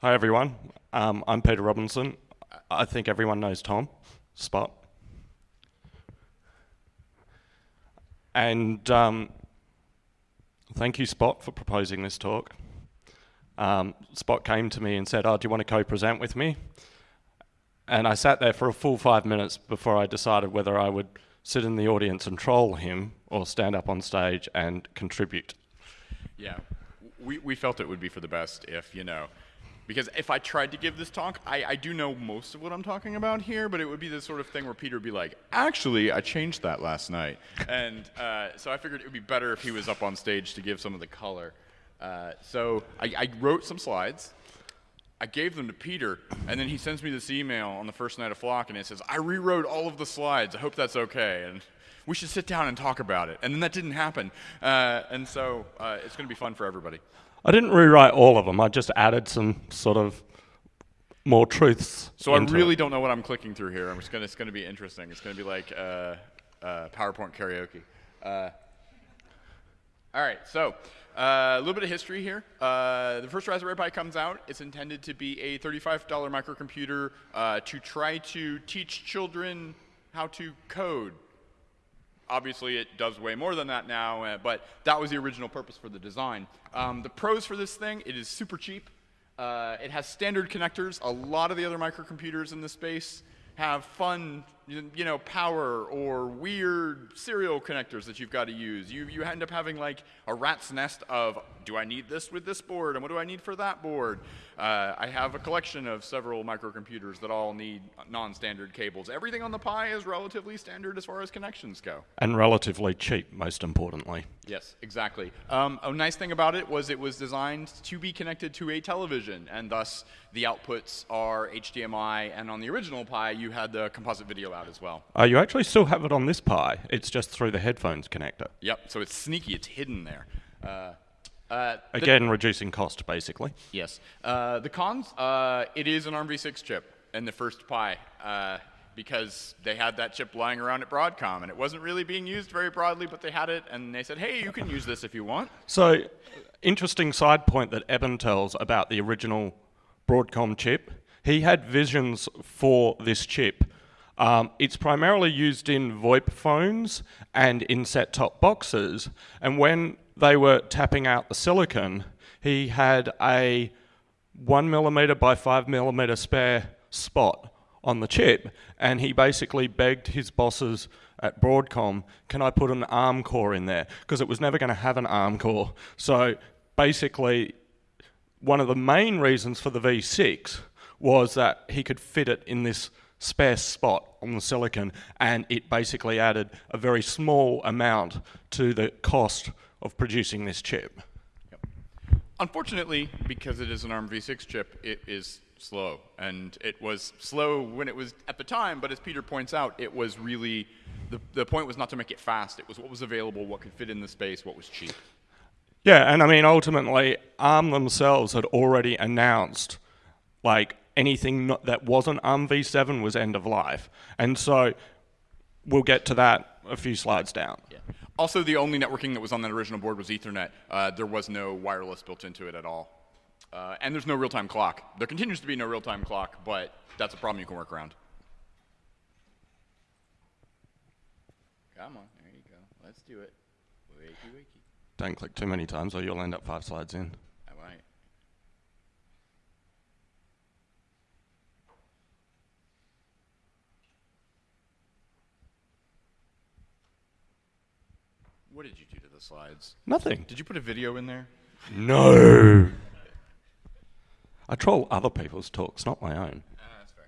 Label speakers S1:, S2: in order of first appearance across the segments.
S1: Hi everyone, um, I'm Peter Robinson. I think everyone knows Tom Spot. And um, thank you, Spot, for proposing this talk. Um, Spot came to me and said, oh, do you want to co-present with me? And I sat there for a full five minutes before I decided whether I would sit in the audience and troll him or stand up on stage and contribute.
S2: Yeah, we, we felt it would be for the best if, you know, because if I tried to give this talk, I, I do know most of what I'm talking about here, but it would be the sort of thing where Peter would be like, actually, I changed that last night. and uh, so I figured it would be better if he was up on stage to give some of the color. Uh, so I, I wrote some slides. I gave them to Peter, and then he sends me this email on the first night of Flock, and it says, I rewrote all of the slides. I hope that's okay. And we should sit down and talk about it. And then that didn't happen. Uh, and so uh, it's going to be fun for everybody.
S1: I didn't rewrite all of them. I just added some sort of more truths.
S2: So I really it. don't know what I'm clicking through here. I'm just gonna. It's gonna be interesting. It's gonna be like uh, uh, PowerPoint karaoke. Uh, all right. So uh, a little bit of history here. Uh, the first Raspberry Pi comes out. It's intended to be a $35 microcomputer uh, to try to teach children how to code Obviously, it does way more than that now, uh, but that was the original purpose for the design. Um, the pros for this thing, it is super cheap. Uh, it has standard connectors. A lot of the other microcomputers in the space have fun, you know, power or weird serial connectors that you've got to use. You, you end up having like a rat's nest of, do I need this with this board, and what do I need for that board? Uh, I have a collection of several microcomputers that all need non-standard cables. Everything on the Pi is relatively standard as far as connections go.
S1: And relatively cheap, most importantly.
S2: Yes, exactly. Um, a nice thing about it was it was designed to be connected to a television, and thus the outputs are HDMI, and on the original Pi, you had the composite video out as well.
S1: Uh, you actually still have it on this Pi. It's just through the headphones connector.
S2: Yep, so it's sneaky. It's hidden there. Uh,
S1: uh, Again, reducing cost, basically.
S2: Yes. Uh, the cons, uh, it is an ARMv6 chip in the first Pi uh, because they had that chip lying around at Broadcom, and it wasn't really being used very broadly, but they had it, and they said, hey, you can use this if you want.
S1: So, interesting side point that Eben tells about the original Broadcom chip. He had visions for this chip. Um, it's primarily used in VoIP phones and in set-top boxes, and when they were tapping out the silicon, he had a one millimeter by five millimeter spare spot on the chip, and he basically begged his bosses at Broadcom, can I put an ARM core in there? Because it was never going to have an ARM core. So basically, one of the main reasons for the V6 was that he could fit it in this spare spot on the silicon, and it basically added a very small amount to the cost of producing this chip. Yep.
S2: Unfortunately, because it is an ARMv6 chip, it is slow. And it was slow when it was at the time, but as Peter points out, it was really, the, the point was not to make it fast. It was what was available, what could fit in the space, what was cheap.
S1: Yeah, and I mean, ultimately, ARM themselves had already announced, like, anything not, that wasn't ARM v7 was end of life. And so we'll get to that a few slides down.
S2: Yeah. Also, the only networking that was on that original board was Ethernet. Uh, there was no wireless built into it at all. Uh, and there's no real-time clock. There continues to be no real-time clock, but that's a problem you can work around. Come on, there you go. Let's do it. Wakey, wakey.
S1: Don't click too many times or you'll end up five slides in.
S2: What did you do to the slides?
S1: Nothing.
S2: Did you put a video in there?
S1: No. I troll other people's talks, not my own.
S2: Ah, that's fair.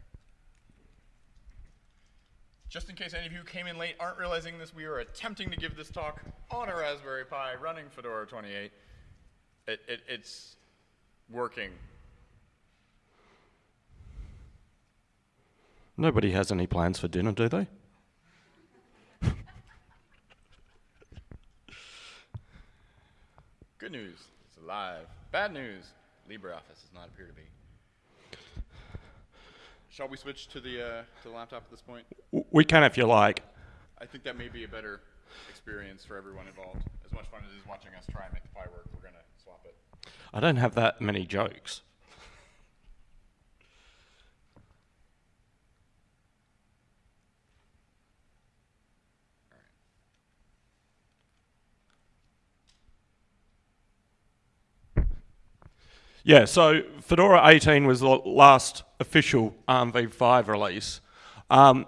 S2: Just in case any of you came in late aren't realizing this, we are attempting to give this talk on a Raspberry Pi running Fedora 28. It, it, it's working.
S1: Nobody has any plans for dinner, do they?
S2: Good news, it's alive. Bad news, LibreOffice does not appear to be. Shall we switch to the, uh, to the laptop at this point?
S1: We can if you like.
S2: I think that may be a better experience for everyone involved. As much fun as it is watching us try and make the Pi work, we're going to swap it.
S1: I don't have that many jokes. Yeah, so Fedora 18 was the last official ARM v5 release. Um,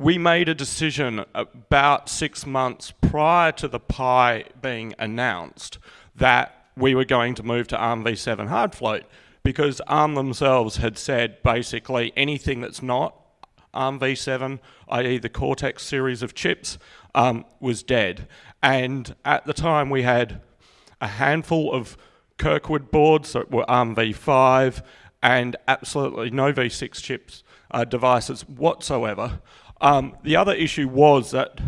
S1: we made a decision about six months prior to the Pi being announced that we were going to move to ARM v7 hard float because ARM themselves had said basically anything that's not ARM v7, i.e. the Cortex series of chips, um, was dead. And at the time we had a handful of Kirkwood boards that were ARM v5 and absolutely no v6 chips uh, devices whatsoever. Um, the other issue was that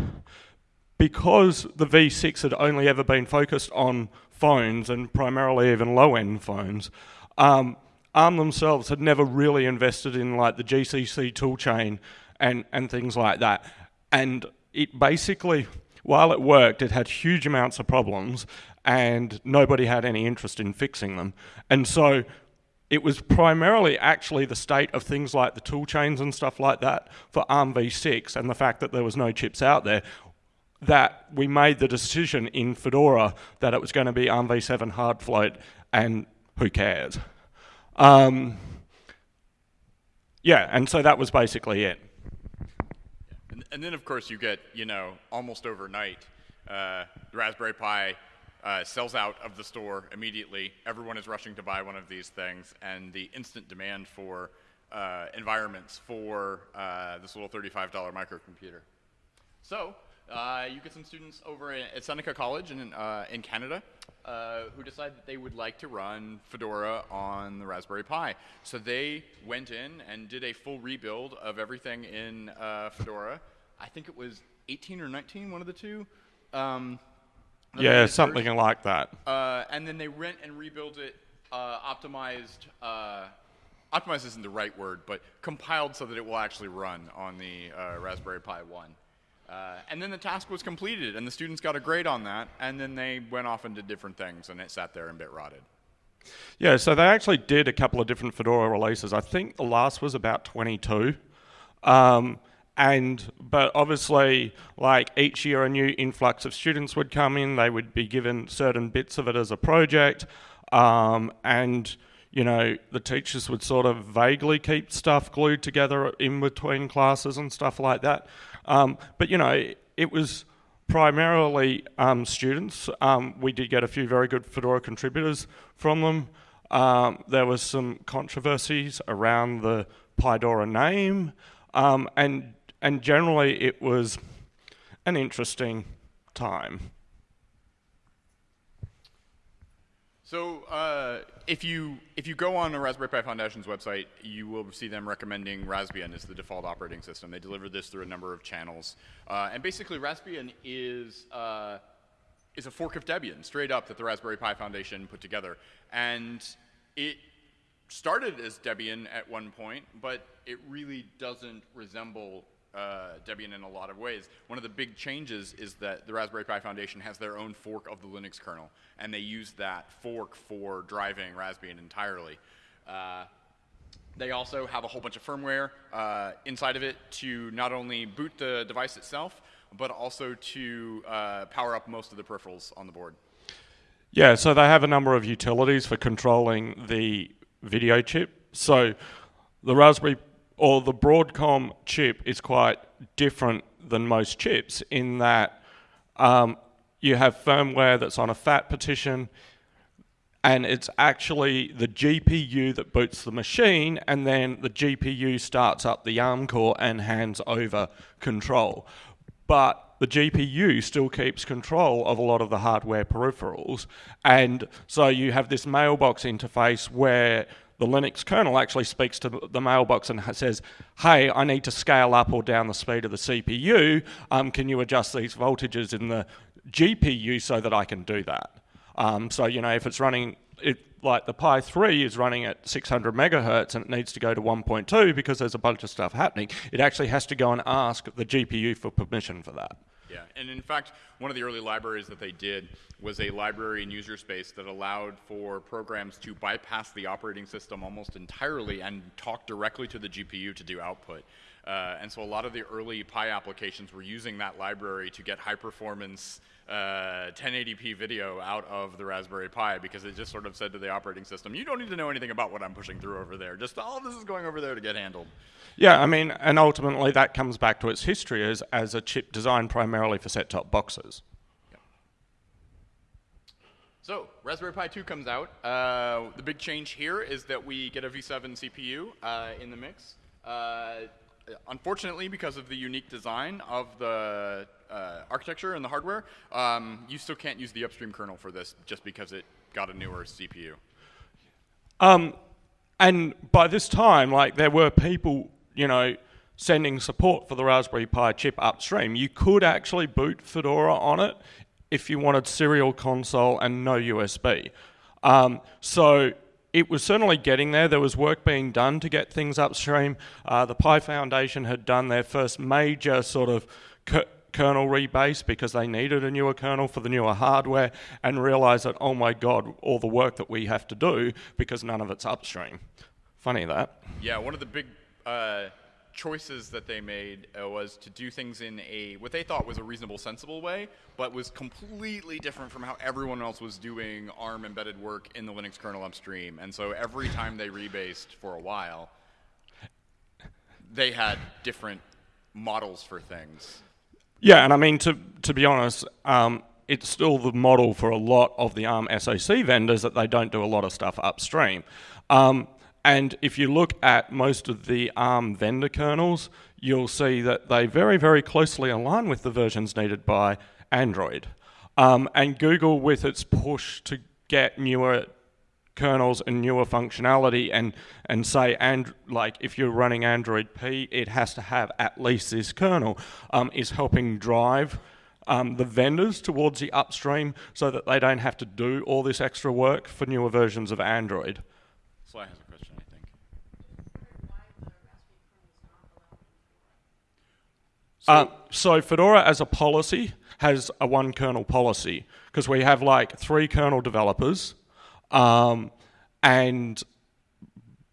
S1: because the V6 had only ever been focused on phones and primarily even low-end phones, um, ARM themselves had never really invested in like the GCC toolchain and, and things like that. And it basically, while it worked, it had huge amounts of problems and nobody had any interest in fixing them. And so it was primarily actually the state of things like the tool chains and stuff like that for ARM v6 and the fact that there was no chips out there that we made the decision in Fedora that it was going to be ARM v7 hard float and who cares. Um, yeah, and so that was basically it.
S2: And, then of course you get, you know, almost overnight, uh, Raspberry Pi uh, sells out of the store immediately. Everyone is rushing to buy one of these things, and the instant demand for uh, environments for uh, this little $35 microcomputer. So uh, you get some students over at Seneca College in, uh, in Canada uh, who decide that they would like to run Fedora on the Raspberry Pi. So they went in and did a full rebuild of everything in Fedora. I think it was 18 or 19, one of the two. Um,
S1: yeah, something version. like that.
S2: Uh, and then they rent and rebuild it, uh, optimized. Uh, optimized isn't the right word, but compiled so that it will actually run on the uh, Raspberry Pi 1. Uh, and then the task was completed, and the students got a grade on that, and then they went off and did different things, and it sat there and bit rotted.
S1: Yeah, so they actually did a couple of different Fedora releases. I think the last was about 22. Um, and but obviously like each year a new influx of students would come in. They would be given certain bits of it as a project. Um, and you know the teachers would sort of vaguely keep stuff glued together in between classes and stuff like that. Um, but you know it was primarily um, students. Um, we did get a few very good fedora contributors from them. Um, there was some controversies around the Pidora name. Um, and and generally it was an interesting time.
S2: So uh, if you if you go on the Raspberry Pi Foundation's website, you will see them recommending Raspbian as the default operating system. They deliver this through a number of channels, uh, and basically Raspbian is uh, is a fork of Debian, straight up, that the Raspberry Pi Foundation put together, and it started as Debian at one point, but it really doesn't resemble uh, Debian in a lot of ways. One of the big changes is that the Raspberry Pi Foundation has their own fork of the Linux kernel, and they use that fork for driving Raspbian entirely. Uh, they also have a whole bunch of firmware uh, inside of it to not only boot the device itself, but also to uh, power up most of the peripherals on the board.
S1: Yeah, so they have a number of utilities for controlling the video chip. So the Raspberry or the Broadcom chip is quite different than most chips in that um, you have firmware that's on a FAT partition and it's actually the GPU that boots the machine and then the GPU starts up the ARM core and hands over control. But the GPU still keeps control of a lot of the hardware peripherals and so you have this mailbox interface where the Linux kernel actually speaks to the mailbox and says, hey, I need to scale up or down the speed of the CPU. Um, can you adjust these voltages in the GPU so that I can do that? Um, so, you know, if it's running, it, like the Pi 3 is running at 600 megahertz and it needs to go to 1.2 because there's a bunch of stuff happening, it actually has to go and ask the GPU for permission for that.
S2: Yeah, and in fact, one of the early libraries that they did was a library in user space that allowed for programs to bypass the operating system almost entirely and talk directly to the GPU to do output. Uh, and so a lot of the early Pi applications were using that library to get high performance uh, 1080p video out of the Raspberry Pi because it just sort of said to the operating system, you don't need to know anything about what I'm pushing through over there. Just all of this is going over there to get handled.
S1: Yeah, I mean, and ultimately that comes back to its history as, as a chip designed primarily for set-top boxes.
S2: So Raspberry Pi 2 comes out. Uh, the big change here is that we get a V7 CPU uh, in the mix. Uh, unfortunately, because of the unique design of the uh, architecture and the hardware, um, you still can't use the upstream kernel for this just because it got a newer CPU.
S1: Um, and by this time, like there were people, you know, sending support for the Raspberry Pi chip upstream. You could actually boot Fedora on it if you wanted serial console and no USB. Um, so it was certainly getting there. There was work being done to get things upstream. Uh, the Pi Foundation had done their first major sort of kernel rebase because they needed a newer kernel for the newer hardware and realized that, oh my God, all the work that we have to do because none of it's upstream. Funny that.
S2: Yeah, one of the big uh, choices that they made uh, was to do things in a what they thought was a reasonable, sensible way, but was completely different from how everyone else was doing ARM embedded work in the Linux kernel upstream. And so every time they rebased for a while, they had different models for things.
S1: Yeah, and I mean to to be honest. Um, it's still the model for a lot of the ARM SoC vendors that they don't do a lot of stuff upstream. Um, and if you look at most of the ARM vendor kernels, you'll see that they very, very closely align with the versions needed by Android. Um, and Google, with its push to get newer kernels and newer functionality and, and say, and like if you're running Android P, it has to have at least this kernel, um, is helping drive um, the vendors towards the upstream so that they don't have to do all this extra work for newer versions of Android. So, uh, so Fedora as a policy has a one kernel policy because we have like three kernel developers um, and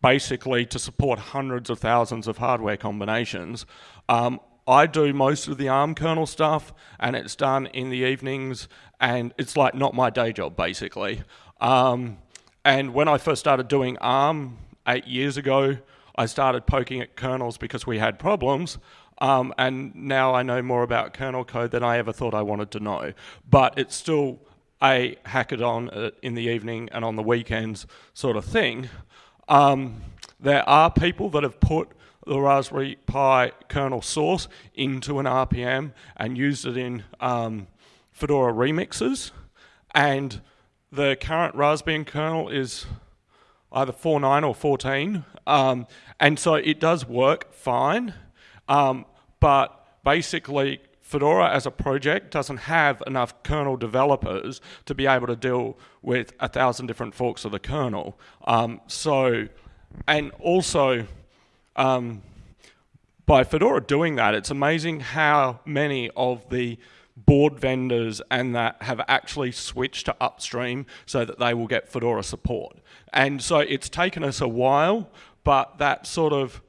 S1: basically to support hundreds of thousands of hardware combinations. Um, I do most of the ARM kernel stuff and it's done in the evenings and it's like not my day job basically. Um, and when I first started doing ARM eight years ago, I started poking at kernels because we had problems. Um, and now I know more about kernel code than I ever thought I wanted to know. But it's still a hackathon uh, in the evening and on the weekends sort of thing. Um, there are people that have put the Raspberry Pi kernel source into an RPM and used it in um, Fedora remixes. And the current Raspbian kernel is either 4.9 or 14. Um, and so it does work fine. Um, but basically, Fedora as a project doesn't have enough kernel developers to be able to deal with a thousand different forks of the kernel. Um, so, and also, um, by Fedora doing that, it's amazing how many of the board vendors and that have actually switched to upstream so that they will get Fedora support. And so it's taken us a while, but that sort of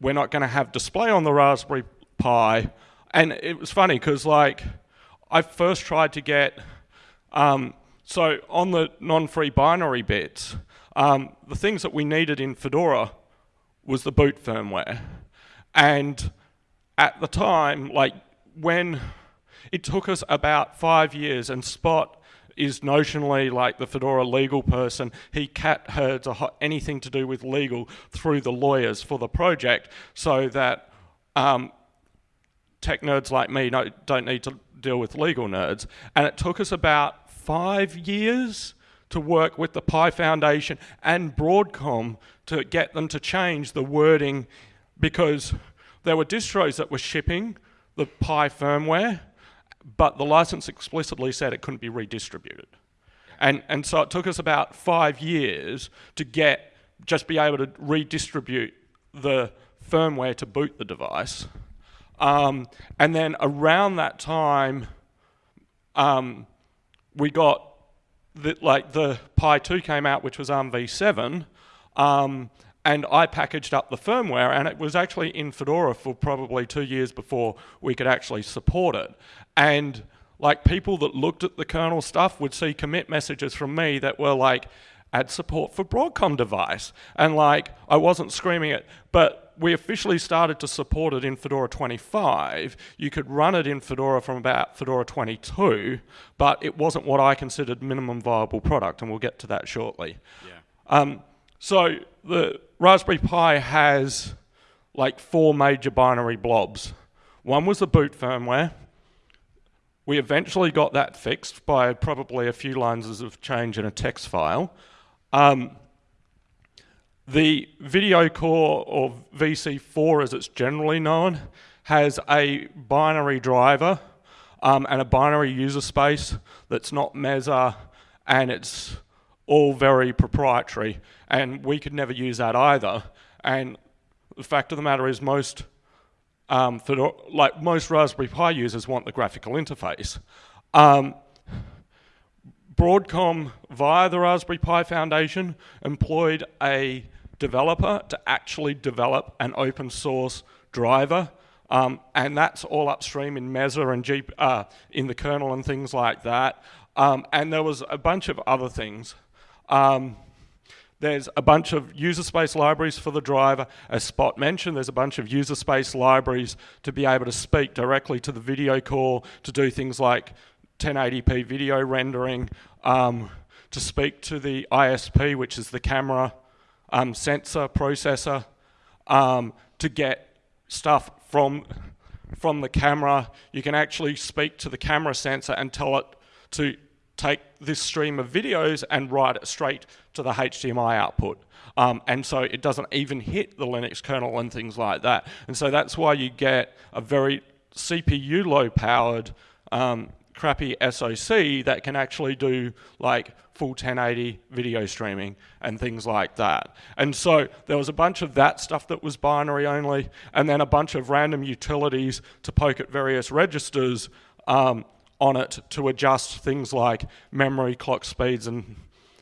S1: we're not going to have display on the Raspberry Pi. And it was funny because, like, I first tried to get, um, so on the non free binary bits, um, the things that we needed in Fedora was the boot firmware. And at the time, like, when it took us about five years, and Spot is notionally like the Fedora legal person. He cat herds anything to do with legal through the lawyers for the project so that um, tech nerds like me don't need to deal with legal nerds. And it took us about five years to work with the Pi Foundation and Broadcom to get them to change the wording because there were distros that were shipping the Pi firmware but the license explicitly said it couldn't be redistributed. And, and so it took us about five years to get, just be able to redistribute the firmware to boot the device. Um, and then around that time, um, we got the, like the Pi 2 came out, which was ARM v7, um, and I packaged up the firmware, and it was actually in Fedora for probably two years before we could actually support it. And like people that looked at the kernel stuff would see commit messages from me that were like, add support for Broadcom device. And like, I wasn't screaming it, but we officially started to support it in Fedora 25. You could run it in Fedora from about Fedora 22, but it wasn't what I considered minimum viable product, and we'll get to that shortly.
S2: Yeah.
S1: Um, so the Raspberry Pi has like four major binary blobs. One was the boot firmware. We eventually got that fixed by probably a few lines of change in a text file. Um, the video core, or VC4 as it's generally known, has a binary driver um, and a binary user space that's not Mesa, and it's all very proprietary, and we could never use that either. And the fact of the matter is most, um, like most Raspberry Pi users want the graphical interface. Um, Broadcom, via the Raspberry Pi Foundation, employed a developer to actually develop an open source driver. Um, and that's all upstream in Mesa and G, uh, in the kernel and things like that. Um, and there was a bunch of other things. Um, there's a bunch of user space libraries for the driver. As Spot mentioned, there's a bunch of user space libraries to be able to speak directly to the video core, to do things like 1080p video rendering, um, to speak to the ISP, which is the camera um, sensor processor, um, to get stuff from, from the camera. You can actually speak to the camera sensor and tell it to take this stream of videos and write it straight to the HDMI output. Um, and so it doesn't even hit the Linux kernel and things like that. And so that's why you get a very CPU low powered um, crappy SoC that can actually do like full 1080 video streaming and things like that. And so there was a bunch of that stuff that was binary only, and then a bunch of random utilities to poke at various registers um, on it to adjust things like memory, clock speeds, and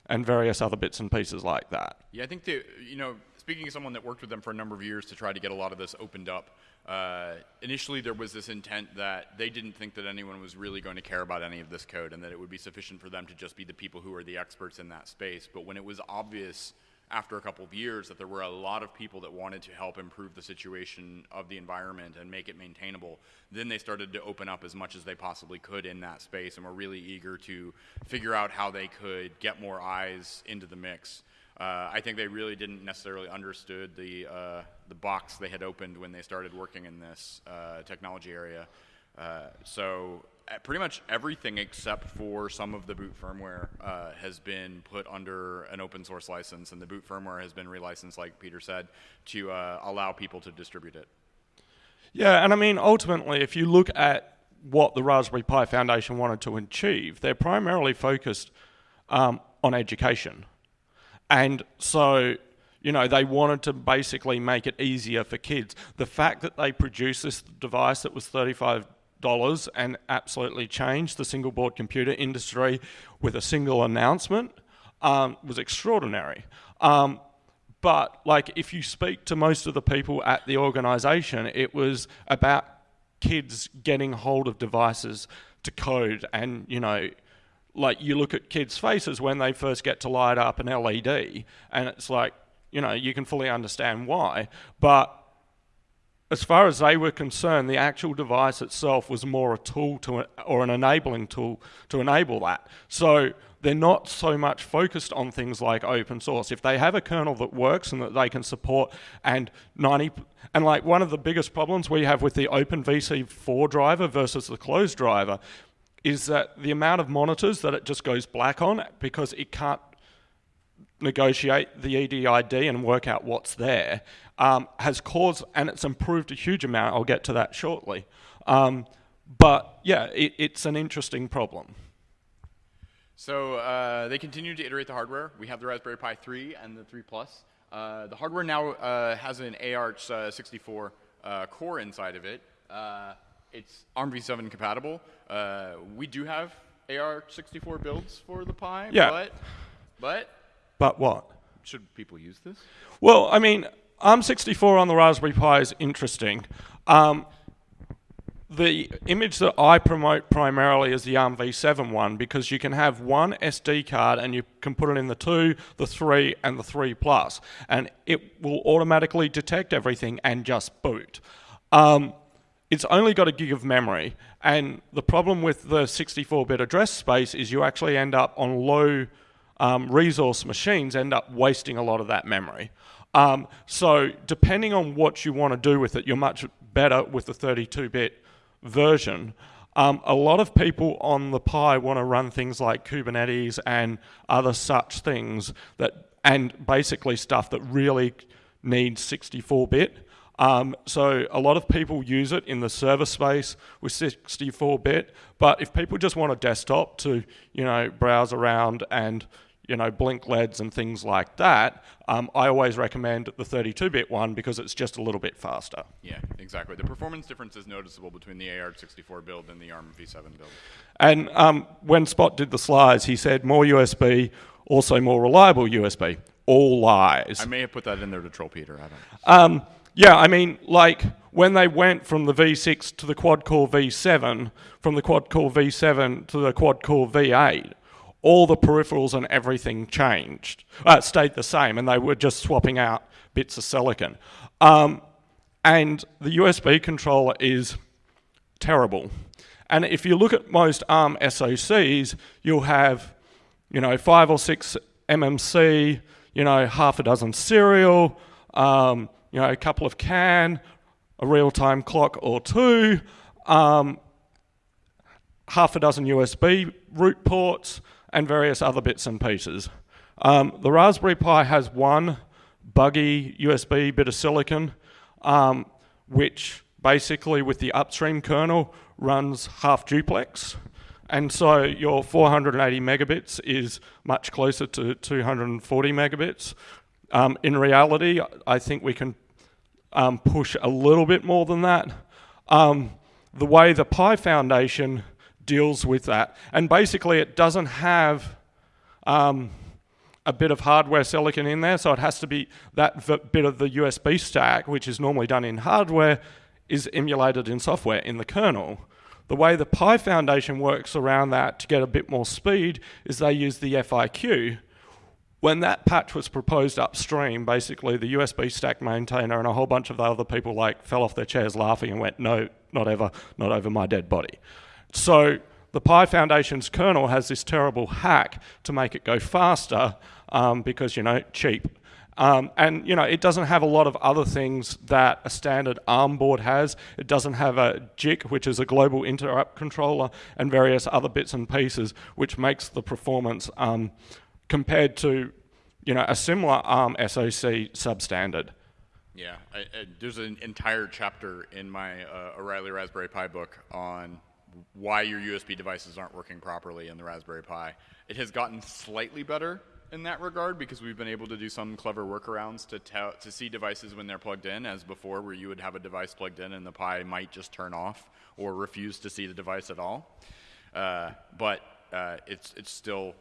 S1: and various other bits and pieces like that.
S2: Yeah, I think that, you know, speaking as someone that worked with them for a number of years to try to get a lot of this opened up, uh, initially there was this intent that they didn't think that anyone was really going to care about any of this code and that it would be sufficient for them to just be the people who are the experts in that space. But when it was obvious after a couple of years that there were a lot of people that wanted to help improve the situation of the environment and make it maintainable, then they started to open up as much as they possibly could in that space and were really eager to figure out how they could get more eyes into the mix. Uh, I think they really didn't necessarily understood the uh, the box they had opened when they started working in this uh, technology area. Uh, so pretty much everything except for some of the boot firmware uh, has been put under an open source license, and the boot firmware has been relicensed, like Peter said, to allow people to distribute it.
S1: Yeah, and I mean ultimately, if you look at what the Raspberry Pi Foundation wanted to achieve, they're primarily focused um, on education. And so, you know, they wanted to basically make it easier for kids. The fact that they produced this device that was 35 dollars and absolutely changed the single board computer industry with a single announcement um, was extraordinary. Um, but like if you speak to most of the people at the organization, it was about kids getting hold of devices to code and, you know, like you look at kids' faces when they first get to light up an LED, and it's like, you know, you can fully understand why. But as far as they were concerned, the actual device itself was more a tool to, or an enabling tool to enable that. So they're not so much focused on things like open source. If they have a kernel that works and that they can support, and 90, and like one of the biggest problems we have with the Open VC4 driver versus the closed driver is that the amount of monitors that it just goes black on because it can't negotiate the EDID and work out what's there um, has caused, and it's improved a huge amount, I'll get to that shortly. Um, but yeah, it, it's an interesting problem.
S2: So uh, they continue to iterate the hardware. We have the Raspberry Pi 3 and the 3 Plus. Uh, the hardware now uh, has an AArch64 uh, core inside of it. Uh, it's ARMv7 compatible. Uh, we do have AArch64 builds for the Pi,
S1: yeah.
S2: but, but,
S1: but what?
S2: should people use this?
S1: Well, I mean, ARM64 on the Raspberry Pi is interesting. Um, the image that I promote primarily is the ARM v7 one because you can have one SD card and you can put it in the 2, the 3 and the 3 plus and it will automatically detect everything and just boot. Um, it's only got a gig of memory and the problem with the 64-bit address space is you actually end up on low um, resource machines end up wasting a lot of that memory. Um, so depending on what you want to do with it, you're much better with the 32-bit version. Um, a lot of people on the Pi want to run things like Kubernetes and other such things that, and basically stuff that really needs 64-bit. Um, so a lot of people use it in the server space with 64-bit, but if people just want a desktop to, you know, browse around and you know, blink LEDs and things like that, um, I always recommend the 32-bit one because it's just a little bit faster.
S2: Yeah, exactly. The performance difference is noticeable between the AR64 build and the ARM v7 build.
S1: And um, when Spot did the slides, he said more USB, also more reliable USB. All lies.
S2: I may have put that in there to troll Peter. I
S1: don't. Um, yeah, I mean, like when they went from the V6 to the quad-core V7, from the quad-core V7 to the quad-core V8, all the peripherals and everything changed, uh, stayed the same, and they were just swapping out bits of silicon. Um, and the USB controller is terrible. And if you look at most ARM SoCs, you'll have, you know, five or six MMC, you know, half a dozen serial, um, you know, a couple of CAN, a real-time clock or two, um, half a dozen USB root ports, and various other bits and pieces. Um, the Raspberry Pi has one buggy USB bit of silicon, um, which basically with the upstream kernel runs half duplex. And so your 480 megabits is much closer to 240 megabits. Um, in reality, I think we can um, push a little bit more than that. Um, the way the Pi Foundation deals with that. And basically it doesn't have um, a bit of hardware silicon in there, so it has to be that bit of the USB stack, which is normally done in hardware, is emulated in software in the kernel. The way the Pi Foundation works around that to get a bit more speed is they use the FIQ. When that patch was proposed upstream, basically the USB stack maintainer and a whole bunch of the other people like fell off their chairs laughing and went, no, not ever, not over my dead body. So the Pi Foundation's kernel has this terrible hack to make it go faster um, because, you know, cheap. Um, and, you know, it doesn't have a lot of other things that a standard ARM board has. It doesn't have a GIC, which is a global interrupt controller, and various other bits and pieces, which makes the performance um, compared to, you know, a similar ARM SoC substandard.
S2: Yeah, I, I, there's an entire chapter in my uh, O'Reilly Raspberry Pi book on why your USB devices aren't working properly in the Raspberry Pi. It has gotten slightly better in that regard because we've been able to do some clever workarounds to, to see devices when they're plugged in, as before, where you would have a device plugged in and the Pi might just turn off or refuse to see the device at all. Uh, but uh, it's, it's still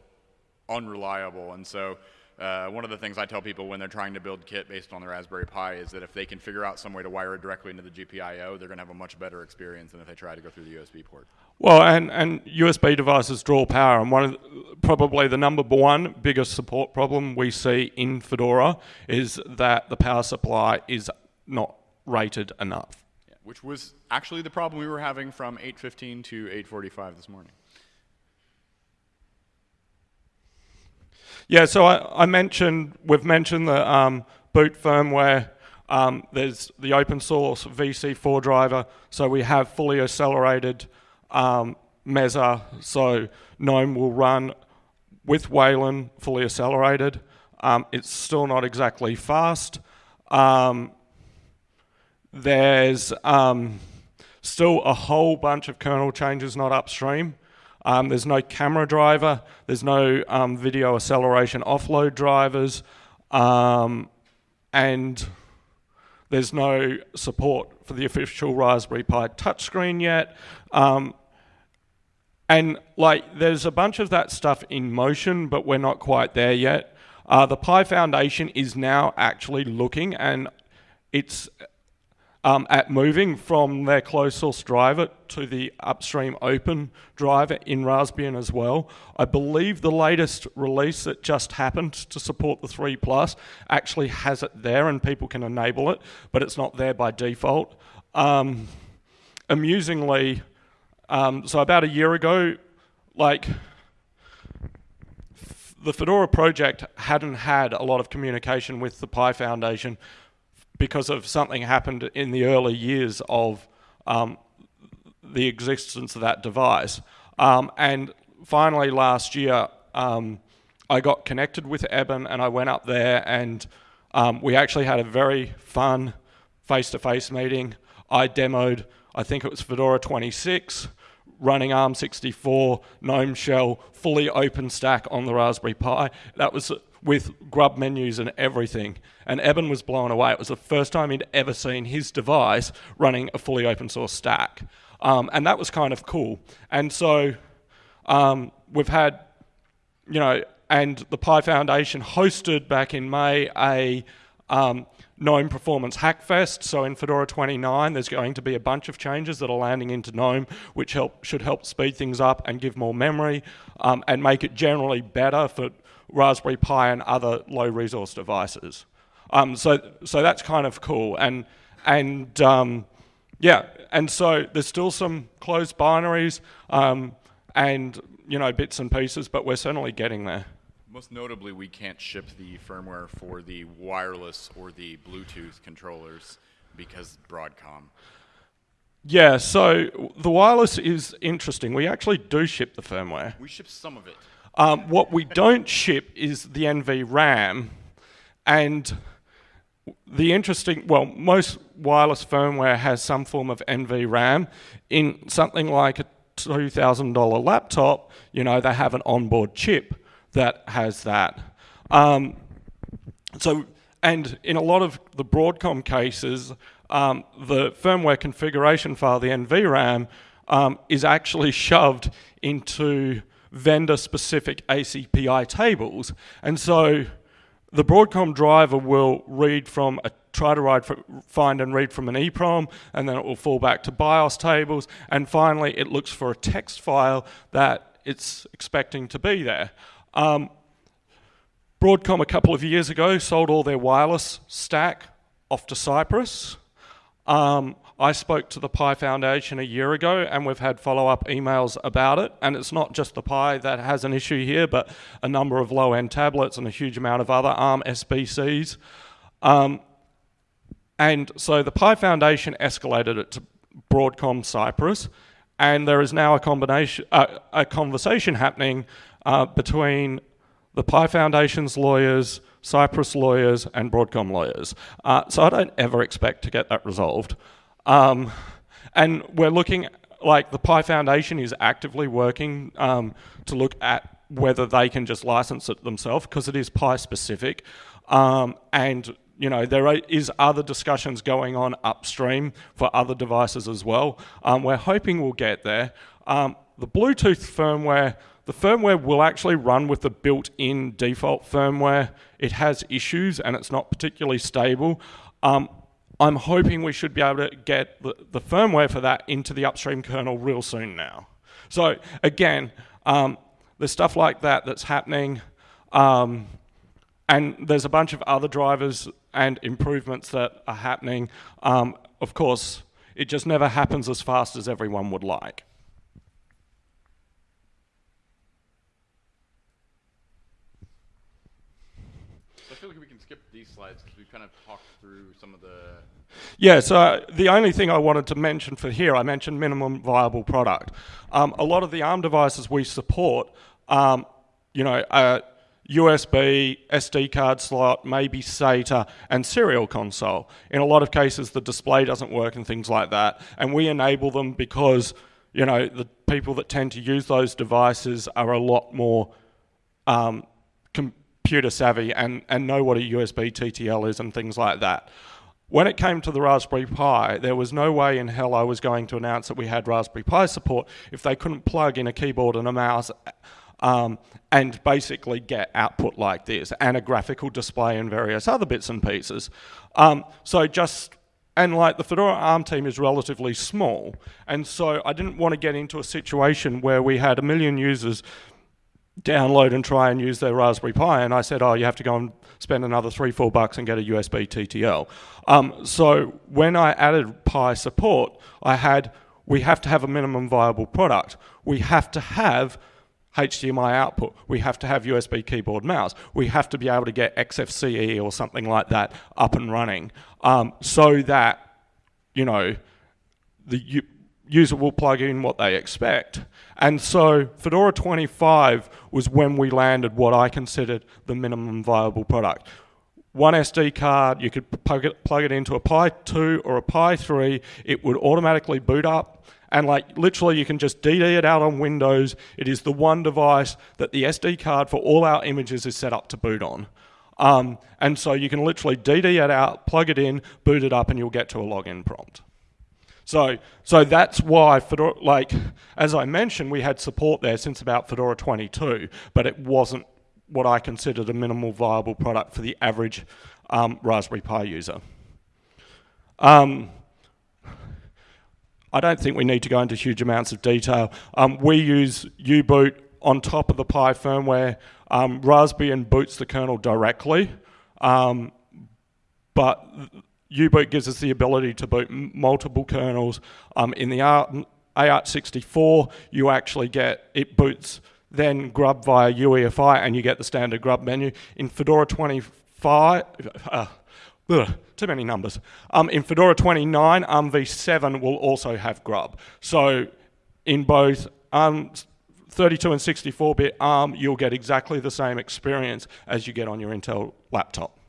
S2: unreliable. And so uh, one of the things I tell people when they're trying to build kit based on the Raspberry Pi is that if they can figure out some way to wire it directly into the GPIO, they're going to have a much better experience than if they try to go through the USB port.
S1: Well, and, and USB devices draw power, and one of the, probably the number one biggest support problem we see in Fedora is that the power supply is not rated enough.
S2: Yeah, which was actually the problem we were having from 8.15 to 8.45 this morning.
S1: Yeah, so I, I mentioned, we've mentioned the um, boot firmware. Um, there's the open source VC4 driver, so we have fully accelerated um, Mesa, so GNOME will run with Wayland fully accelerated. Um, it's still not exactly fast. Um, there's um, still a whole bunch of kernel changes not upstream. Um, there's no camera driver. There's no um, video acceleration offload drivers. Um, and there's no support for the official Raspberry Pi touchscreen yet. Um, and like, there's a bunch of that stuff in motion, but we're not quite there yet. Uh, the Pi Foundation is now actually looking and it's um, at moving from their closed source driver to the upstream open driver in Raspbian as well. I believe the latest release that just happened to support the 3 Plus actually has it there and people can enable it, but it's not there by default. Um, amusingly, um, so about a year ago, like the Fedora project hadn't had a lot of communication with the Pi Foundation because of something happened in the early years of um, the existence of that device. Um, and finally last year, um, I got connected with Eben and I went up there and um, we actually had a very fun face-to-face -face meeting. I demoed, I think it was Fedora 26, running ARM64, GNOME shell, fully OpenStack on the Raspberry Pi. That was with grub menus and everything. And Eben was blown away. It was the first time he'd ever seen his device running a fully open source stack. Um, and that was kind of cool. And so um, we've had, you know, and the Pi Foundation hosted back in May a um, GNOME Performance Hackfest. So in Fedora 29, there's going to be a bunch of changes that are landing into GNOME, which help, should help speed things up and give more memory um, and make it generally better for Raspberry Pi and other low resource devices. Um, so, so that's kind of cool. And, and um, yeah, and so there's still some closed binaries um, and you know bits and pieces, but we're certainly getting there.
S2: Most notably, we can't ship the firmware for the wireless or the Bluetooth controllers because Broadcom.
S1: Yeah, so the wireless is interesting. We actually do ship the firmware.
S2: We ship some of it.
S1: Um, what we don't ship is the NV RAM, and the interesting, well, most wireless firmware has some form of NV RAM. In something like a $2,000 laptop, you know, they have an onboard chip that has that. Um, so, and in a lot of the Broadcom cases, um, the firmware configuration file, the NVRAM, um, is actually shoved into vendor-specific ACPI tables. And so the Broadcom driver will read from a try to write, find and read from an EEPROM, and then it will fall back to BIOS tables, and finally it looks for a text file that it's expecting to be there. Um, Broadcom a couple of years ago sold all their wireless stack off to Cypress. Um, I spoke to the Pi Foundation a year ago and we've had follow-up emails about it and it's not just the Pi that has an issue here but a number of low-end tablets and a huge amount of other ARM SBCs. Um, and so the Pi Foundation escalated it to Broadcom Cypress and there is now a, combination, uh, a conversation happening uh, between the Pi Foundation's lawyers, Cypress lawyers and Broadcom lawyers. Uh, so I don't ever expect to get that resolved. Um, and we're looking, like the Pi Foundation is actively working um, to look at whether they can just license it themselves because it is Pi specific. Um, and you know, there is other discussions going on upstream for other devices as well. Um, we're hoping we'll get there. Um, the Bluetooth firmware, the firmware will actually run with the built-in default firmware. It has issues and it's not particularly stable. Um, I'm hoping we should be able to get the, the firmware for that into the upstream kernel real soon now. So again, um, there's stuff like that that's happening. Um, and there's a bunch of other drivers and improvements that are happening. Um, of course, it just never happens as fast as everyone would like.
S2: I feel like we can skip these slides because we've kind of talked through some of the
S1: yeah, so the only thing I wanted to mention for here, I mentioned minimum viable product. Um, a lot of the ARM devices we support, um, you know, uh, USB, SD card slot, maybe SATA, and serial console. In a lot of cases, the display doesn't work and things like that. And we enable them because, you know, the people that tend to use those devices are a lot more um, computer savvy and, and know what a USB TTL is and things like that. When it came to the Raspberry Pi, there was no way in hell I was going to announce that we had Raspberry Pi support if they couldn't plug in a keyboard and a mouse um, and basically get output like this and a graphical display and various other bits and pieces. Um, so just, and like the Fedora ARM team is relatively small, and so I didn't want to get into a situation where we had a million users download and try and use their Raspberry Pi, and I said, oh, you have to go and spend another three, four bucks and get a USB TTL. Um, so when I added Pi support, I had, we have to have a minimum viable product. We have to have HDMI output. We have to have USB keyboard mouse. We have to be able to get XFCE or something like that up and running um, so that, you know, the user will plug in what they expect. And so Fedora 25 was when we landed what I considered the minimum viable product. One SD card, you could plug it, plug it into a Pi 2 or a Pi 3, it would automatically boot up, and like literally you can just DD it out on Windows. It is the one device that the SD card for all our images is set up to boot on. Um, and so you can literally DD it out, plug it in, boot it up, and you'll get to a login prompt. So, so that's why Fedora, like, as I mentioned, we had support there since about Fedora 22, but it wasn't what I considered a minimal viable product for the average um, Raspberry Pi user. Um, I don't think we need to go into huge amounts of detail. Um, we use U-boot on top of the Pi firmware. Um, Raspbian boots the kernel directly, um, but U-boot gives us the ability to boot multiple kernels. Um, in the AArch64, you actually get, it boots then grub via UEFI and you get the standard grub menu. In Fedora 25, uh, ugh, too many numbers. Um, in Fedora 29, ARM v7 will also have grub. So in both um, 32 and 64-bit ARM, you'll get exactly the same experience as you get on your Intel laptop.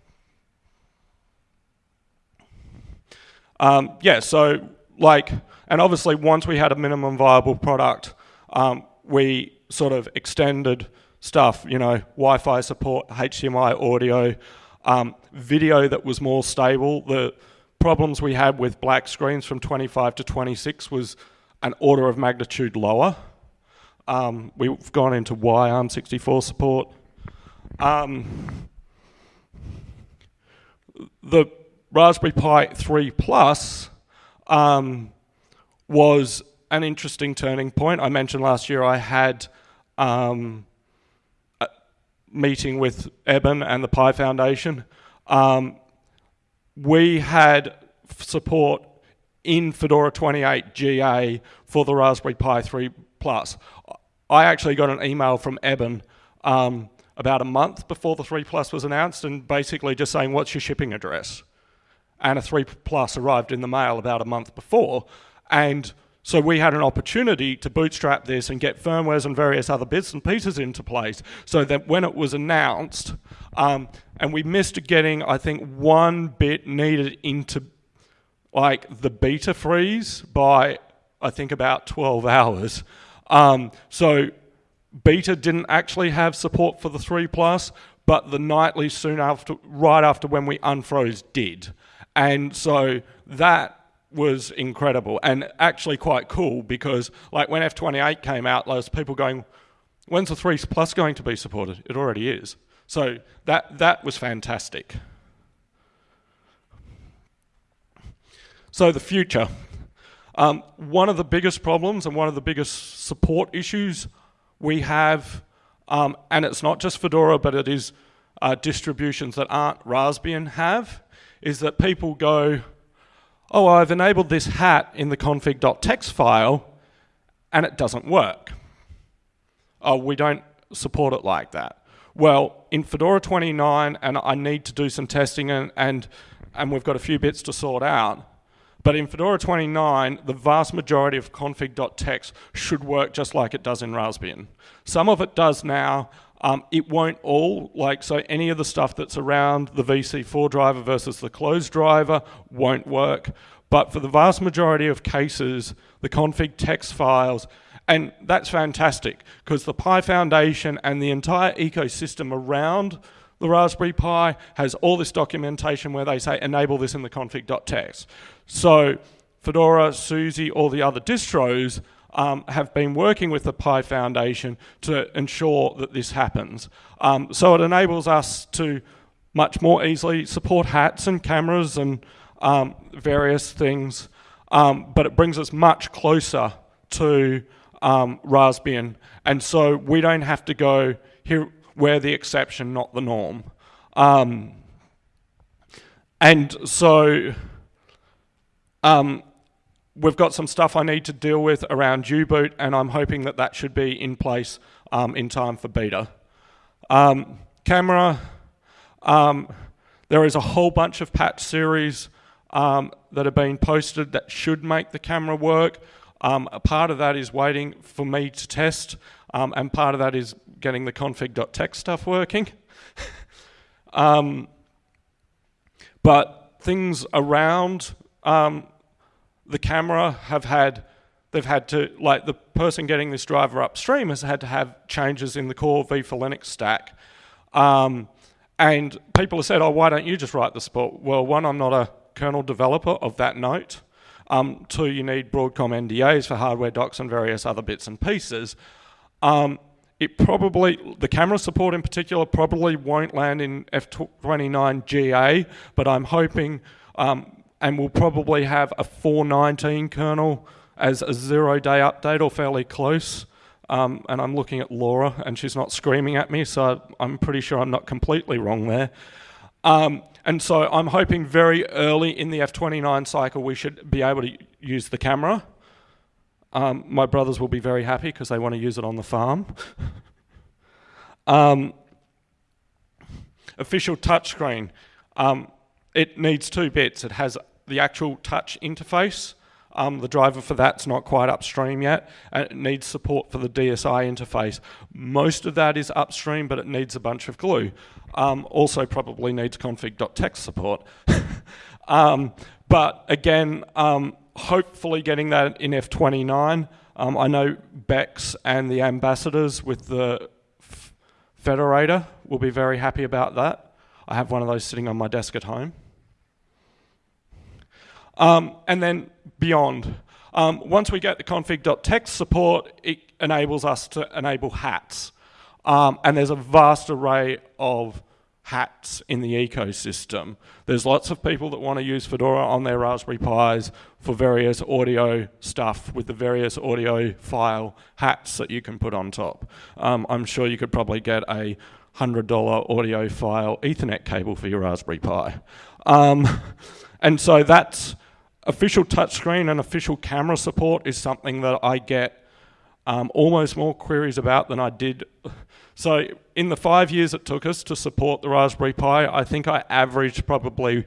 S1: Um, yeah, so like, and obviously once we had a minimum viable product, um, we sort of extended stuff, you know, Wi-Fi support, HDMI audio, um, video that was more stable. The problems we had with black screens from 25 to 26 was an order of magnitude lower. Um, we've gone into why ARM64 support. Um, the Raspberry Pi 3 Plus um, was an interesting turning point. I mentioned last year I had um, a meeting with Eben and the Pi Foundation. Um, we had support in Fedora 28 GA for the Raspberry Pi 3 Plus. I actually got an email from Eben um, about a month before the 3 Plus was announced and basically just saying, what's your shipping address? And a 3 Plus arrived in the mail about a month before. And so we had an opportunity to bootstrap this and get firmwares and various other bits and pieces into place so that when it was announced, um, and we missed getting, I think, one bit needed into like the beta freeze by, I think, about 12 hours. Um, so beta didn't actually have support for the 3 Plus, but the nightly soon after, right after when we unfroze did. And so that was incredible and actually quite cool because like when F28 came out, there was people going, when's the 3 Plus going to be supported? It already is. So that, that was fantastic. So the future. Um, one of the biggest problems and one of the biggest support issues we have, um, and it's not just Fedora, but it is uh, distributions that aren't Raspbian have, is that people go, oh, I've enabled this hat in the config.txt file and it doesn't work. Oh, we don't support it like that. Well, in Fedora 29, and I need to do some testing and, and, and we've got a few bits to sort out, but in Fedora 29, the vast majority of config.txt should work just like it does in Raspbian. Some of it does now, um, it won't all, like, so any of the stuff that's around the VC4 driver versus the closed driver won't work. But for the vast majority of cases, the config text files, and that's fantastic because the Pi Foundation and the entire ecosystem around the Raspberry Pi has all this documentation where they say enable this in the config.txt. So Fedora, SUSE, all the other distros um, have been working with the Pi Foundation to ensure that this happens. Um, so it enables us to much more easily support hats and cameras and um, various things, um, but it brings us much closer to um, Raspbian. And so we don't have to go here, we're the exception, not the norm. Um, and so um, we've got some stuff I need to deal with around U-boot, and I'm hoping that that should be in place um, in time for beta. Um, camera, um, there is a whole bunch of patch series um, that have been posted that should make the camera work. Um, a part of that is waiting for me to test, um, and part of that is getting the config.txt stuff working. but things around um, the camera have had, they've had to, like the person getting this driver upstream has had to have changes in the core V for Linux stack. Um, and people have said, oh, why don't you just write the support? Well, one, I'm not a kernel developer of that note. Um, two, you need Broadcom NDAs for hardware docs and various other bits and pieces. Um, it probably, the camera support in particular, probably won't land in F29 GA, but I'm hoping, um, and we'll probably have a 419 kernel as a zero day update or fairly close. Um, and I'm looking at Laura and she's not screaming at me, so I'm pretty sure I'm not completely wrong there. Um, and so I'm hoping very early in the F29 cycle we should be able to use the camera. Um, my brothers will be very happy because they want to use it on the farm. um, official touchscreen. Um, it needs two bits. It has the actual touch interface. Um, the driver for that's not quite upstream yet, and it needs support for the DSI interface. Most of that is upstream, but it needs a bunch of glue. Um, also probably needs config.txt support. um, but again, um, hopefully getting that in F29. Um, I know Bex and the ambassadors with the Federator will be very happy about that. I have one of those sitting on my desk at home. Um, and then beyond. Um, once we get the config.txt support, it enables us to enable hats. Um, and there's a vast array of hats in the ecosystem. There's lots of people that want to use Fedora on their Raspberry Pis for various audio stuff with the various audiophile hats that you can put on top. Um, I'm sure you could probably get a $100 audiophile Ethernet cable for your Raspberry Pi. Um, and so that's official touchscreen and official camera support is something that I get um, almost more queries about than I did. So in the five years it took us to support the Raspberry Pi, I think I averaged probably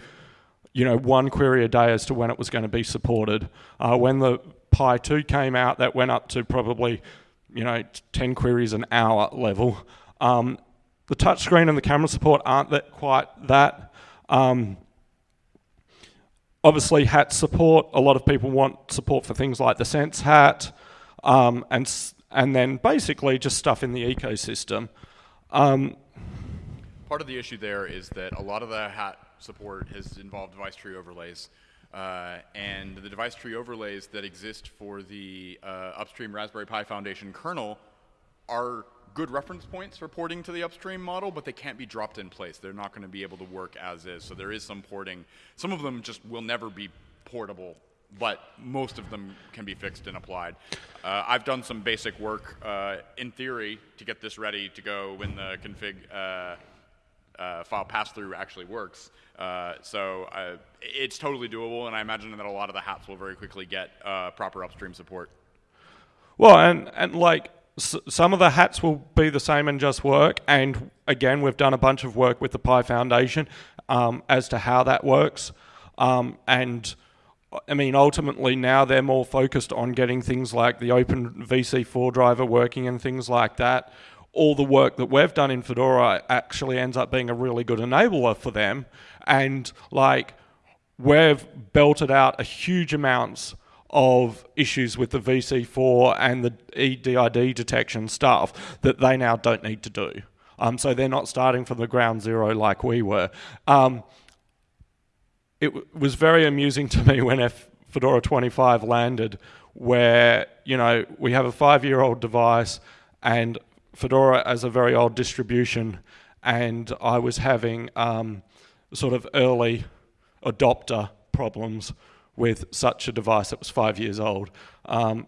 S1: you know, one query a day as to when it was going to be supported. Uh, when the Pi 2 came out, that went up to probably, you know, 10 queries an hour level. Um, the touchscreen and the camera support aren't that quite that. Um, obviously, hat support. A lot of people want support for things like the Sense hat, um, and and then basically just stuff in the ecosystem. Um,
S2: Part of the issue there is that a lot of the hat support has involved device tree overlays. Uh, and the device tree overlays that exist for the uh, upstream Raspberry Pi Foundation kernel are good reference points for porting to the upstream model, but they can't be dropped in place. They're not going to be able to work as is. So there is some porting. Some of them just will never be portable, but most of them can be fixed and applied. Uh, I've done some basic work uh, in theory to get this ready to go when the config uh, uh, file pass-through actually works. Uh, so uh, it's totally doable, and I imagine that a lot of the hats will very quickly get proper upstream support.
S1: Well, and, and like some of the hats will be the same and just work, and again, we've done a bunch of work with the Pi Foundation um, as to how that works. Um, and I mean, ultimately now they're more focused on getting things like the open VC4 driver working and things like that, all the work that we've done in Fedora actually ends up being a really good enabler for them. And like, we've belted out a huge amounts of issues with the VC4 and the EDID detection stuff that they now don't need to do. Um, so they're not starting from the ground zero like we were. Um, it was very amusing to me when F Fedora 25 landed where, you know, we have a five-year-old device and Fedora as a very old distribution and I was having um, sort of early adopter problems with such a device that was five years old. Um,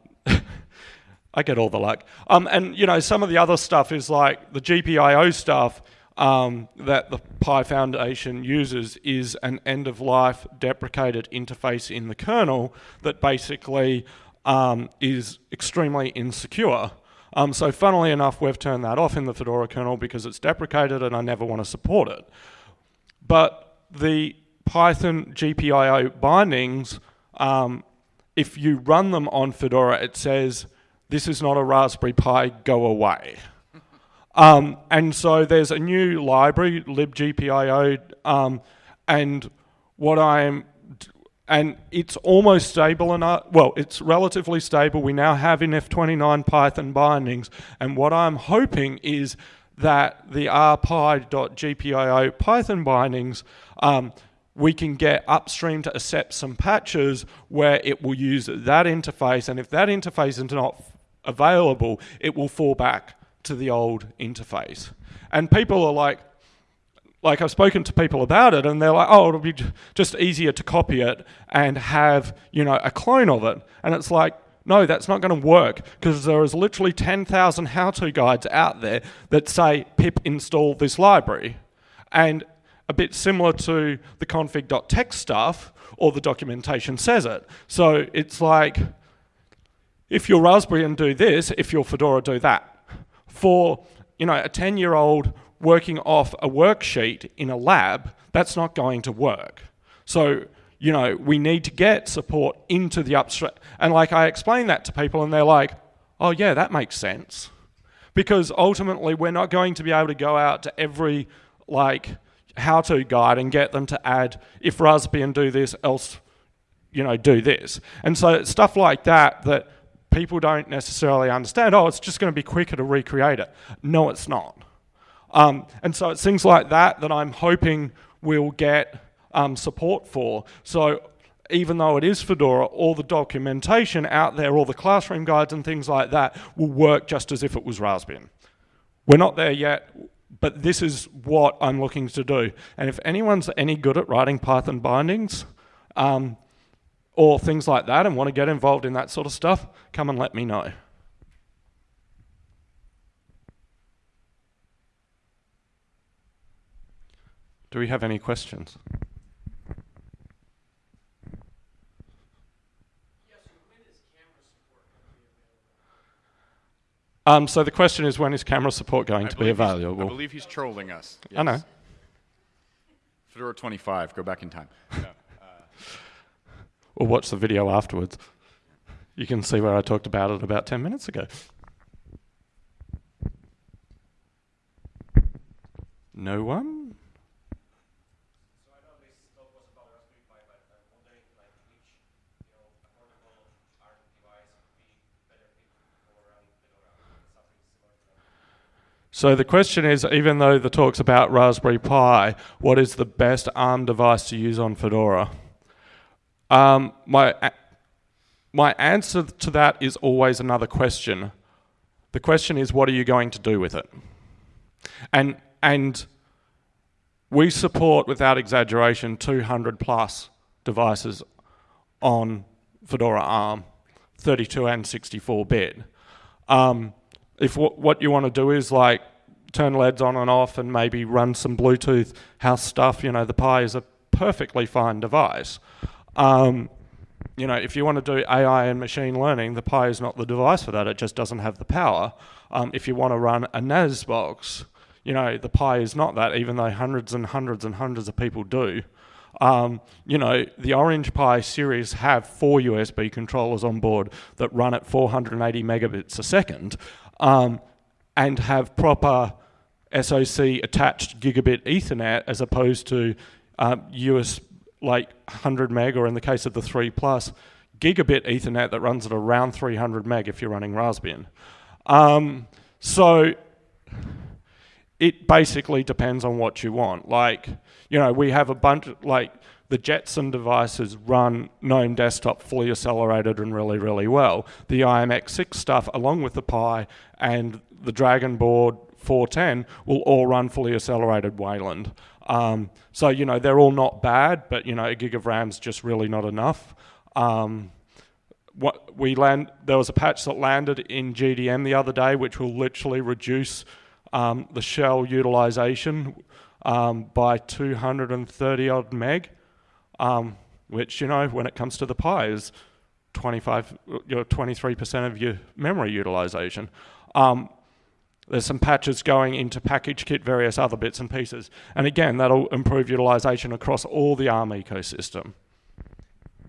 S1: I get all the luck. Um, and you know, some of the other stuff is like the GPIO stuff um, that the Pi Foundation uses is an end-of-life deprecated interface in the kernel that basically um, is extremely insecure. Um, so funnily enough, we've turned that off in the Fedora kernel because it's deprecated and I never want to support it. But the Python GPIO bindings, um, if you run them on Fedora, it says, this is not a Raspberry Pi, go away. Um, and so there's a new library, libgpio, um, and what I'm, and it's almost stable enough, well, it's relatively stable. We now have in F29 Python bindings, and what I'm hoping is that the rpi.gpio Python bindings um, we can get upstream to accept some patches where it will use that interface, and if that interface is not available, it will fall back to the old interface. And people are like, like I've spoken to people about it and they're like, oh, it'll be just easier to copy it and have, you know, a clone of it. And it's like, no, that's not going to work because there is literally 10,000 how-to guides out there that say pip install this library. And a bit similar to the config.txt stuff, or the documentation says it. So it's like, if you're Raspbian do this, if you're Fedora, do that. For you know, a 10-year-old working off a worksheet in a lab, that's not going to work. So, you know, we need to get support into the upstream. And like I explain that to people and they're like, oh yeah, that makes sense. Because ultimately we're not going to be able to go out to every like how-to guide and get them to add, if Raspbian do this, else, you know, do this. And so stuff like that, that people don't necessarily understand, oh, it's just going to be quicker to recreate it. No, it's not. Um, and so it's things like that that I'm hoping we'll get um, support for. So even though it is Fedora, all the documentation out there, all the classroom guides and things like that will work just as if it was Raspbian. We're not there yet but this is what I'm looking to do. And if anyone's any good at writing Python bindings um, or things like that and want to get involved in that sort of stuff, come and let me know. Do we have any questions? Um, so the question is, when is camera support going I to be available?
S2: I believe he's trolling us.
S1: Yes. I know.
S2: Fedora 25, go back in time. No, uh.
S1: or watch the video afterwards. You can see where I talked about it about 10 minutes ago. No one? So the question is, even though the talk's about Raspberry Pi, what is the best ARM device to use on Fedora? Um, my, my answer to that is always another question. The question is, what are you going to do with it? And, and we support, without exaggeration, 200 plus devices on Fedora ARM, 32 and 64 bit. Um, if what you want to do is like turn LEDs on and off and maybe run some Bluetooth house stuff, you know, the Pi is a perfectly fine device. Um, you know, if you want to do AI and machine learning, the Pi is not the device for that. It just doesn't have the power. Um, if you want to run a NAS box, you know, the Pi is not that, even though hundreds and hundreds and hundreds of people do. Um, you know, the Orange Pi series have four USB controllers on board that run at 480 megabits a second um, and have proper SoC attached gigabit Ethernet as opposed to um, US like 100 meg or in the case of the 3 plus gigabit Ethernet that runs at around 300 meg if you're running Raspbian. Um, so it basically depends on what you want. Like, you know, we have a bunch, like, the Jetson devices run GNOME desktop fully accelerated and really, really well. The IMX6 stuff, along with the Pi and the DragonBoard 410, will all run fully accelerated Wayland. Um, so, you know, they're all not bad, but, you know, a gig of RAM's just really not enough. Um, what we land, there was a patch that landed in GDM the other day, which will literally reduce um, the shell utilization um, by 230 odd meg, um, which, you know, when it comes to the Pi is 25, you 23% of your memory utilization. Um, there's some patches going into PackageKit, various other bits and pieces. And again, that'll improve utilization across all the ARM ecosystem.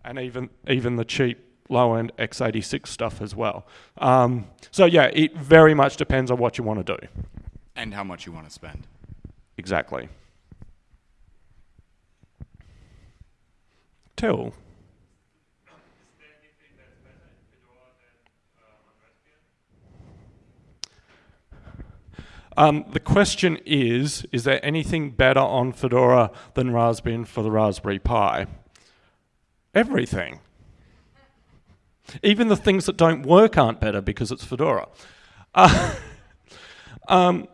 S1: And even, even the cheap low-end x86 stuff as well. Um, so yeah, it very much depends on what you want to do.
S2: And how much you want to spend.
S1: Exactly. Till. Um, the question is, is there anything better on Fedora than Raspbian for the Raspberry Pi? Everything. Even the things that don't work aren't better because it's Fedora. Uh, um,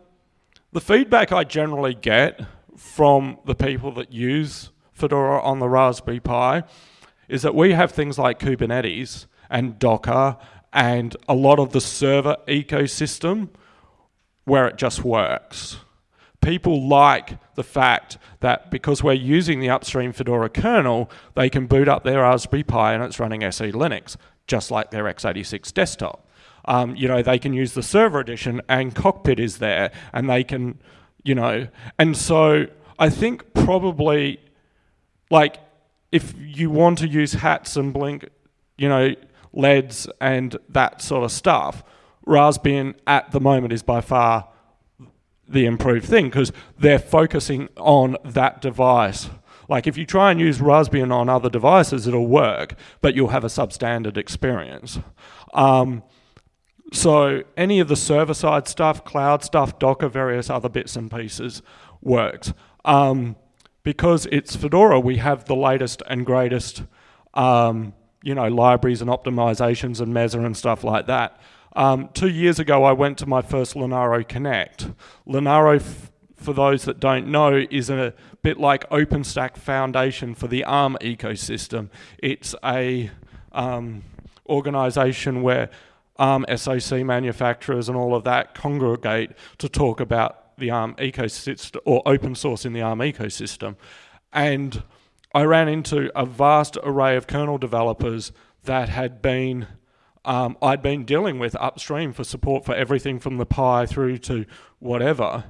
S1: the feedback I generally get from the people that use Fedora on the Raspberry Pi is that we have things like Kubernetes and Docker and a lot of the server ecosystem where it just works. People like the fact that because we're using the upstream Fedora kernel, they can boot up their Raspberry Pi and it's running SELinux, just like their x86 desktop. Um, you know, they can use the server edition and Cockpit is there and they can, you know, and so I think probably like if you want to use hats and blink, you know, LEDs and that sort of stuff, Raspbian at the moment is by far the improved thing because they're focusing on that device. Like if you try and use Raspbian on other devices, it'll work, but you'll have a substandard experience. Um, so any of the server-side stuff, cloud stuff, Docker, various other bits and pieces works. Um, because it's Fedora, we have the latest and greatest, um, you know, libraries and optimizations and Mesa and stuff like that. Um, two years ago, I went to my first Linaro Connect. Linaro, for those that don't know, is a bit like OpenStack Foundation for the ARM ecosystem. It's a um, organization where ARM SoC manufacturers and all of that congregate to talk about the ARM ecosystem or open source in the ARM ecosystem. And I ran into a vast array of kernel developers that had been um, I'd been dealing with upstream for support for everything from the Pi through to whatever.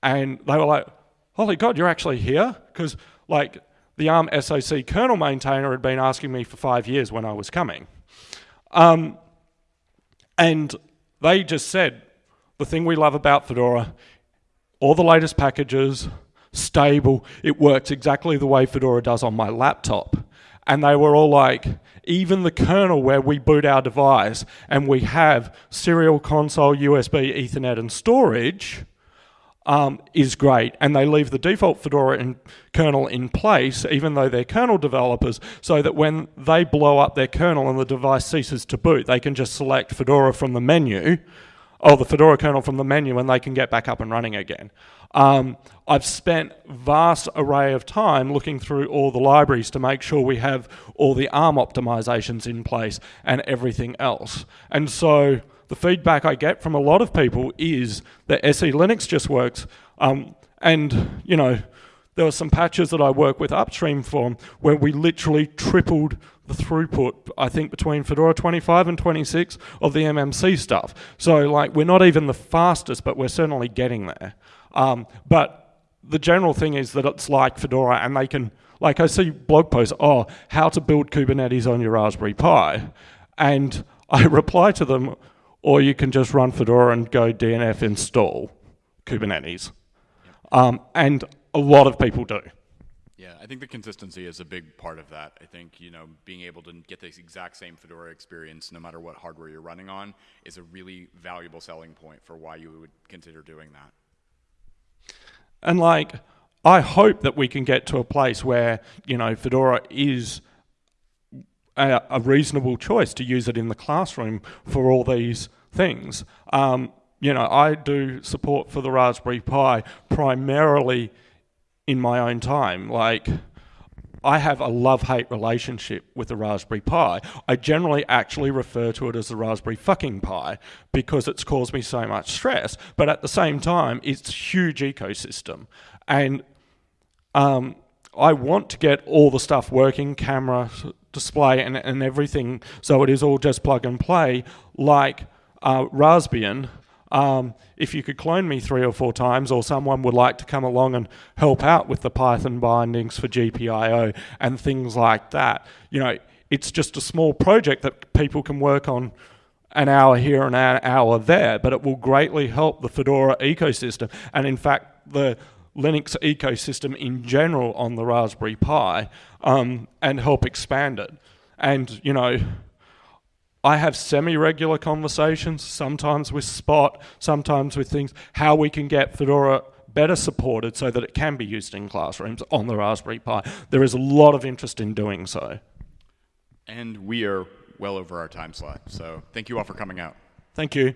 S1: And they were like, holy God, you're actually here? Because like the ARM SoC kernel maintainer had been asking me for five years when I was coming. Um, and they just said, the thing we love about Fedora, all the latest packages, stable, it works exactly the way Fedora does on my laptop. And they were all like, even the kernel where we boot our device and we have serial console, USB, Ethernet, and storage um, is great. And they leave the default Fedora in, kernel in place, even though they're kernel developers, so that when they blow up their kernel and the device ceases to boot, they can just select Fedora from the menu, or the Fedora kernel from the menu, and they can get back up and running again. Um, I've spent vast array of time looking through all the libraries to make sure we have all the ARM optimizations in place and everything else. And so the feedback I get from a lot of people is that SELinux just works. Um, and, you know, there were some patches that I work with upstream for where we literally tripled the throughput, I think, between Fedora 25 and 26 of the MMC stuff. So, like, we're not even the fastest, but we're certainly getting there. Um, but the general thing is that it's like Fedora and they can, like I see blog posts, oh, how to build Kubernetes on your Raspberry Pi. And I reply to them, or you can just run Fedora and go DNF install Kubernetes. Um, and a lot of people do.
S2: Yeah, I think the consistency is a big part of that. I think, you know, being able to get the exact same Fedora experience no matter what hardware you're running on is a really valuable selling point for why you would consider doing that.
S1: And like, I hope that we can get to a place where, you know, Fedora is a, a reasonable choice to use it in the classroom for all these things. Um, you know, I do support for the Raspberry Pi primarily in my own time. Like, I have a love-hate relationship with the Raspberry Pi. I generally actually refer to it as the Raspberry fucking Pi because it's caused me so much stress. But at the same time, it's a huge ecosystem. And um, I want to get all the stuff working, camera, display, and, and everything, so it is all just plug and play, like uh, Raspbian, um, if you could clone me three or four times or someone would like to come along and help out with the Python bindings for GPIO and things like that, you know, it's just a small project that people can work on an hour here and an hour there, but it will greatly help the Fedora ecosystem. And in fact, the Linux ecosystem in general on the Raspberry Pi um, and help expand it. And, you know, I have semi-regular conversations, sometimes with Spot, sometimes with things, how we can get Fedora better supported so that it can be used in classrooms on the Raspberry Pi. There is a lot of interest in doing so.
S2: And we are well over our time slot, so thank you all for coming out.
S1: Thank you.